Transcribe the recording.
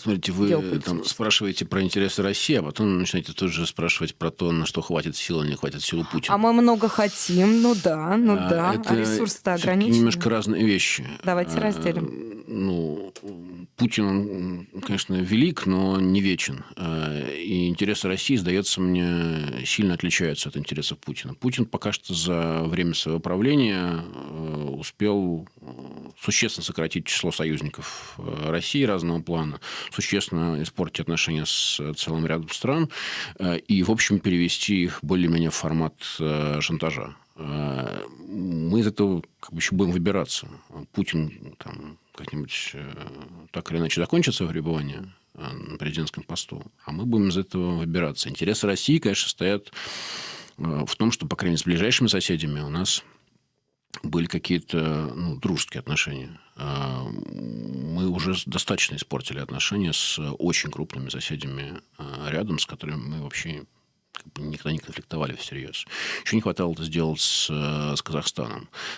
Смотрите, вы там спрашиваете про интересы России, а потом начинаете тут же спрашивать про то, на что хватит сил, а не хватит сил Путина. А мы много хотим, ну да, ну а, да, это а ресурсы-то ограничены. немножко разные вещи. Давайте а, разделим. Ну, Путин, конечно, велик, но не вечен. А, и интересы России, сдается мне, сильно отличаются от интересов Путина. Путин пока что за время своего правления э, успел э, существенно сократить число союзников э, России разного плана, существенно испортить отношения с целым рядом стран и, в общем, перевести их более-менее в формат шантажа. Мы из этого как бы еще будем выбираться. Путин там, как-нибудь так или иначе закончит свое пребывание на президентском посту, а мы будем из этого выбираться. Интересы России, конечно, стоят в том, что, по крайней мере, с ближайшими соседями у нас были какие-то ну, дружеские отношения. А, мы уже достаточно испортили отношения с очень крупными соседями а, рядом, с которыми мы вообще никогда не конфликтовали всерьез. Еще не хватало это сделать с, с Казахстаном.